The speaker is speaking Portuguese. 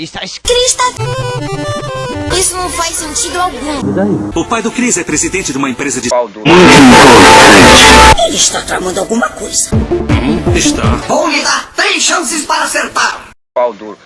Está escrito. Isso não faz sentido algum. O pai do Cris é presidente de uma empresa de... Pau. Ele está tramando alguma coisa. Hum, Está. Vou lhe dar três chances para acertar. Pau duro.